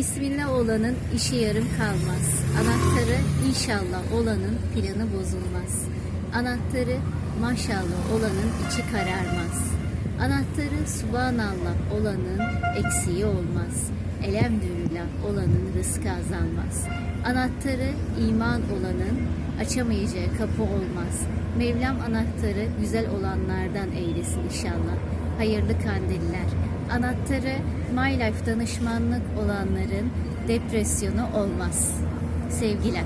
Bismillah olanın işi yarım kalmaz. Anahtarı inşallah olanın planı bozulmaz. Anahtarı maşallah olanın içi kararmaz. Anahtarı subhanallah olanın eksiği olmaz. Elhamdülillah olanın rızkı azalmaz. Anahtarı iman olanın açamayacağı kapı olmaz. Mevlam anahtarı güzel olanlardan eylesin inşallah. Hayırlı kandiller. Anahtarı My Life danışmanlık olanların depresyonu olmaz. Sevgiler.